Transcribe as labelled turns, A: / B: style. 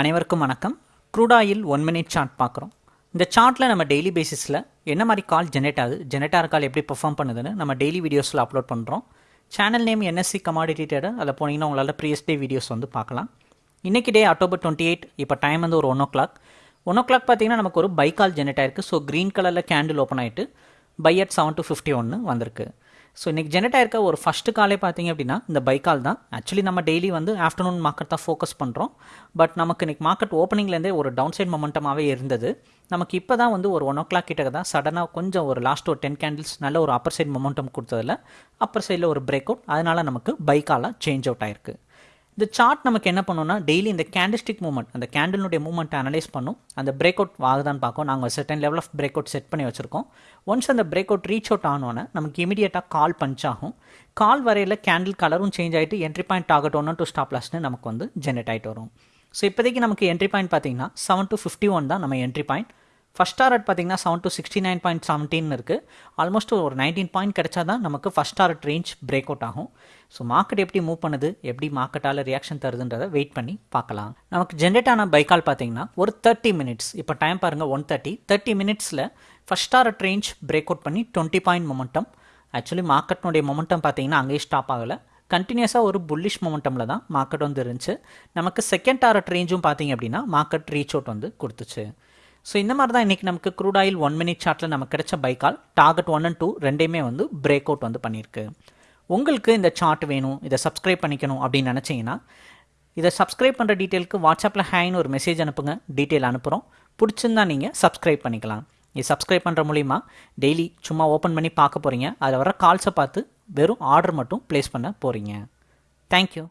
A: அனைவருக்கும் வணக்கம். Crude oil one minute chart பார்க்குறோம். இந்த சார்ட்டில் நம்ம டெய்லி பேசிஸில் என்ன மாதிரி கால் ஜெனரேட் ஆகுது ஜெனரேட் ஆகிற கால் எப்படி பெர்ஃபார்ம் பண்ணுதுன்னு நம்ம டெய்லி வீடியோஸில் அப்லோட் பண்ணுறோம் channel name NSC commodity trader அதில் போனீங்கன்னா உங்களால் ப்ரீவியஸ் டே வீடியோஸ் வந்து பார்க்கலாம். இன்றைக்கி டே அக்டோபர் டுவெண்ட்டி எயிட் இப்போ டைம் வந்து ஒரு one o'clock one o'clock பார்த்தீங்கன்னா நமக்கு ஒரு பை கால் ஜெனரேட் ஆயிருக்கு. ஸோ க்ரீன் கலரில் கேண்டில் ஓப்பன் ஆகிட்டு buy at seven two fifty ஒன்று வந்திருக்கு. ஸோ இன்றைக்கி ஜெனரேட் ஆயிருக்க ஒரு ஃபஸ்ட்டு காலே பார்த்தீங்க அப்படின்னா இந்த பை கால் தான். ஆக்சுவலி நம்ம டெய்லி வந்து ஆஃப்டர்நூன் மார்க்கெட் தான் ஃபோக்கஸ் பண்ணுறோம் பட் நமக்கு இன்றைக்கி மார்க்கெட் ஓப்பனிங்லேருந்தே ஒரு டவுன் சைட் மொமெண்டமாகவே இருந்தது. நமக்கு இப்போ தான் வந்து ஒரு ஒன் ஓ கிளாக் கிட்ட தான் சடனாக கொஞ்சம் ஒரு லாஸ்ட் ஒரு டென் கேண்டில்ஸ் நல்ல ஒரு அப்பர் சைட் மொமெண்டம் கொடுத்ததில் அப்பர் சைடில் ஒரு பிரேக் அவுட் அதனால் நமக்கு பை காலாக சேஞ்ச் அவுட் ஆயிருக்கு. இந்த சார்ட் நமக்கு என்ன பண்ணோம்னா டெய்லி இந்த கேண்டிஸ்டிக் மூவ்மெண்ட் அந்த கேண்டிலுடைய மூவ்மெண்ட் அனலைஸ் பண்ணும். அந்த பிரேக் அவுட் ஆகுதான்னு பார்க்கும். நாங்கள் certain level of break out set பண்ணி வச்சுருக்கோம். ஒன்ஸ் அந்த பிரேக் அவுட் ரீச் அவுட் ஆனோன்னே நமக்கு இமீடியட்டாக கால் பஞ்ச் ஆகும். கால் வரையில் கேண்டில் கலரும் சேஞ்ச் ஆகிட்டு என்ட்ரி பாயிண்ட் டார்கெட் ஒன்று டு ஸ்டாப் லாஸ்ட்னு நமக்கு வந்து ஜென்ரேட் ஆகிட்டு வரும். ஸோ இப்போதைக்கு நமக்கு என்ட்ரி பாயிண்ட் பார்த்தீங்கன்னா செவன் டு ஃபிஃப்டி ஒன் தான் நம்ம என்ட்ரி பாயிண்ட் ஃபஸ்ட் டாரட் பார்த்தீங்கன்னா seven two sixty nine point seventeen இருக்குது ஆல்மோஸ்ட் ஒரு நைன்டீன் பாயிண்ட் கிடைச்சா தான் நமக்கு first target range break out ஆகும். ஸோ மார்க்கெட் எப்படி மூவ் பண்ணுது எப்படி மார்க்கெட்டால் ரியாக்ஷன் தருதுன்றதை வெயிட் பண்ணி பார்க்கலாம். நமக்கு ஜென்ரேட் ஆன பைக்கால் பார்த்தீங்கன்னா ஒரு தேர்ட்டி மினிட்ஸ் இப்போ டைம் பாருங்கள் ஒன் தேர்ட்டி தேர்ட்டி மினிட்ஸில் first target range break out பண்ணி டுவெண்ட்டி பாயிண்ட் மொமெண்டம் ஆக்சுவலி மார்க்கெட்னுடைய மொமெண்டம் பார்த்தீங்கன்னா அங்கேயே ஸ்டாப் ஆகலை. கண்டினியூஸாக ஒரு புல்லிஷ் மொமெண்டமில் தான் மார்க்கெட் வந்து இருந்துச்சு. நமக்கு செகண்ட் டாரட் ரேஞ்சும் பார்த்தீங்க அப்படின்னா மார்க்கெட் ரீச் அவுட் வந்து கொடுத்துச்சு. ஸோ இந்த மாதிரி தான் இன்றைக்கி நமக்கு க்ரூட் ஆயில் ஒன் மினிட் சார்ட்டில் நமக்கு கிடைச்ச பைக்கால் டார்கெட் ஒன் அண்ட் டூ ரெண்டையுமே வந்து பிரேக் அவுட் வந்து பண்ணியிருக்கு. உங்களுக்கு இந்த சார்ட் வேணும் இதை சப்ஸ்கிரைப் பண்ணிக்கணும் அப்படின்னு நினச்சிங்கன்னா இதை சப்ஸ்கிரைப் பண்ணுற டீட்டெயிலுக்கு வாட்ஸ்அப்பில் ஹேன்னு ஒரு மெசேஜ் அனுப்புங்க டீட்டெயில் அனுப்புகிறோம் பிடிச்சிருந்தா நீங்கள் சப்ஸ்கிரைப் பண்ணிக்கலாம். இது சப்ஸ்கிரைப் பண்ணுற மூலிமா டெய்லி சும்மா ஓப்பன் பண்ணி பார்க்க போகிறீங்க அதில் வர கால்ஸை பார்த்து வெறும் ஆர்டர் மட்டும் ப்ளேஸ் பண்ண போகிறீங்க தேங்க்யூ